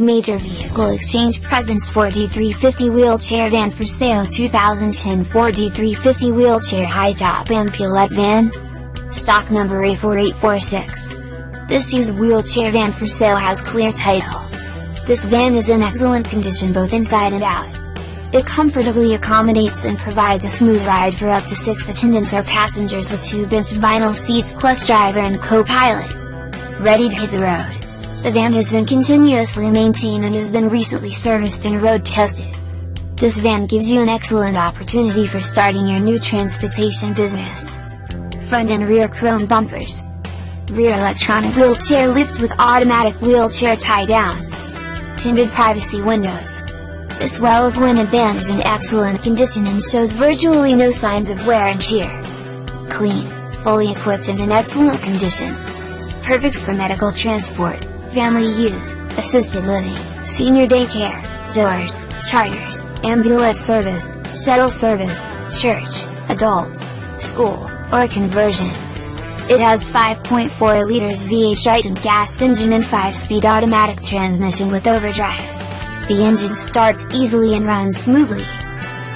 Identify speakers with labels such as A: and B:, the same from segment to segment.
A: Major Vehicle Exchange presents Ford E350 Wheelchair Van for sale 2010 Ford E350 Wheelchair High Top MPLET Van. Stock number A4846. This used wheelchair van for sale has clear title. This van is in excellent condition both inside and out. It comfortably accommodates and provides a smooth ride for up to 6 attendants or passengers with 2 bench vinyl seats plus driver and co-pilot. Ready to hit the road. The van has been continuously maintained and has been recently serviced and road tested. This van gives you an excellent opportunity for starting your new transportation business. Front and rear chrome bumpers. Rear electronic wheelchair lift with automatic wheelchair tie downs. Tinted privacy windows. This well-appointed van is in excellent condition and shows virtually no signs of wear and tear. Clean, fully equipped and in excellent condition. Perfect for medical transport family use, assisted living, senior daycare, doors, charters, ambulance service, shuttle service, church, adults, school, or conversion. It has 5.4 liters V8 Triton gas engine and 5-speed automatic transmission with overdrive. The engine starts easily and runs smoothly.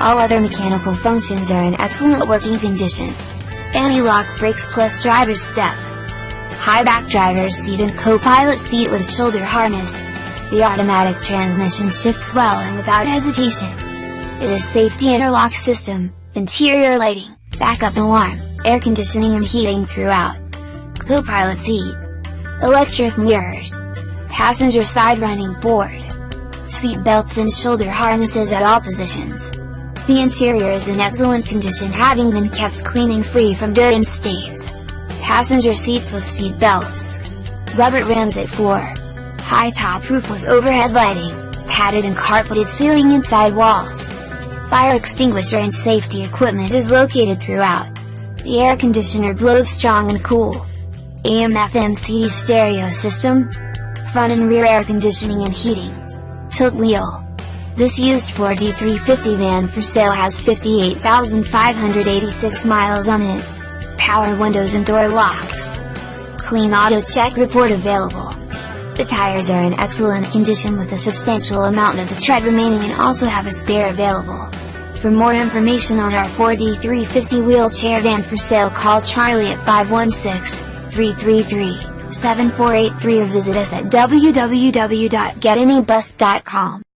A: All other mechanical functions are in excellent working condition. Anti-lock brakes plus driver's step high back driver's seat and co-pilot seat with shoulder harness. The automatic transmission shifts well and without hesitation. It is safety interlock system, interior lighting, backup alarm, air conditioning and heating throughout. Co-pilot seat. Electric mirrors. Passenger side running board. Seat belts and shoulder harnesses at all positions. The interior is in excellent condition having been kept clean and free from dirt and stains passenger seats with seat belts. Rubber rims at floor. High top roof with overhead lighting, padded and carpeted ceiling inside walls. Fire extinguisher and safety equipment is located throughout. The air conditioner blows strong and cool. AM FM CD stereo system. Front and rear air conditioning and heating. Tilt wheel. This used Ford E350 van for sale has 58,586 miles on it power windows and door locks. Clean auto check report available. The tires are in excellent condition with a substantial amount of the tread remaining and also have a spare available. For more information on our Ford E350 wheelchair van for sale call Charlie at 516-333-7483 or visit us at www.getanybus.com.